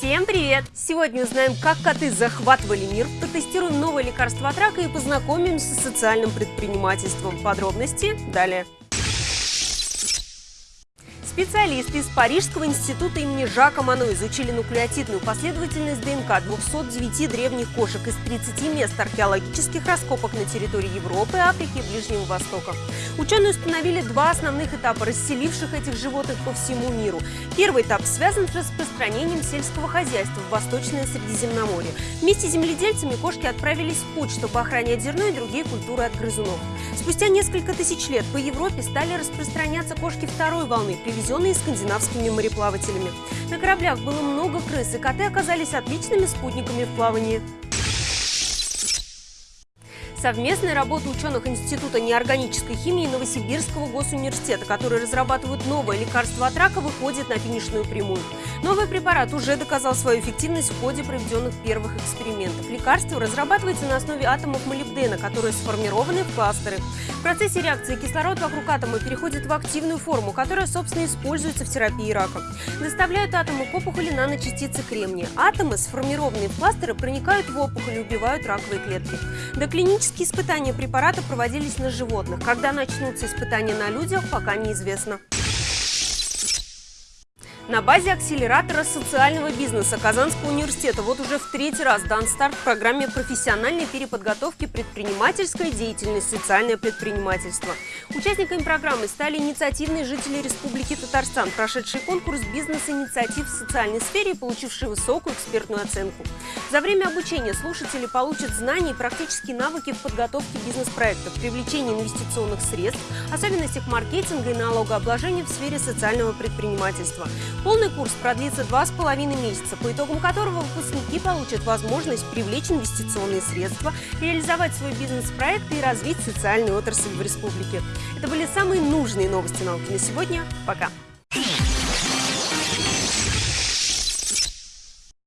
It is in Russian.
Всем привет! Сегодня узнаем, как коты захватывали мир, протестируем новое лекарство от рака и познакомимся с социальным предпринимательством. Подробности далее. Специалисты из Парижского института имени Жака Мано изучили нуклеотидную последовательность ДНК 209 древних кошек из 30 мест археологических раскопок на территории Европы, Африки и Ближнего Востока. Ученые установили два основных этапа, расселивших этих животных по всему миру. Первый этап связан с распространением сельского хозяйства в Восточное Средиземноморье. Вместе с земледельцами кошки отправились в путь, чтобы охранять зерно и другие культуры от грызунов. Спустя несколько тысяч лет по Европе стали распространяться кошки второй волны, привезенные скандинавскими мореплавателями. На кораблях было много крыс, и коты оказались отличными спутниками в плавании. Совместная работа ученых Института неорганической химии Новосибирского госуниверситета, которые разрабатывают новое лекарство от рака, выходит на финишную прямую. Новый препарат уже доказал свою эффективность в ходе проведенных первых экспериментов. Лекарство разрабатывается на основе атомов молибдена, которые сформированы в кластеры. В процессе реакции кислород вокруг атома переходит в активную форму, которая, собственно, используется в терапии рака. Доставляют атомы к опухоли наночастицы кремния. Атомы, сформированные в кластеры, проникают в опухоль и убивают раковые клетки. До клинических Клинические испытания препарата проводились на животных. Когда начнутся испытания на людях, пока неизвестно. На базе акселератора социального бизнеса Казанского университета вот уже в третий раз дан старт программе профессиональной переподготовки предпринимательской деятельности «Социальное предпринимательство». Участниками программы стали инициативные жители Республики Татарстан, прошедшие конкурс бизнес-инициатив в социальной сфере и получившие высокую экспертную оценку. За время обучения слушатели получат знания и практические навыки в подготовке бизнес-проектов, привлечении инвестиционных средств, особенностях маркетинга и налогообложения в сфере социального предпринимательства. Полный курс продлится два с половиной месяца, по итогам которого выпускники получат возможность привлечь инвестиционные средства, реализовать свой бизнес-проект и развить социальную отрасль в республике. Это были самые нужные новости науки на сегодня. Пока!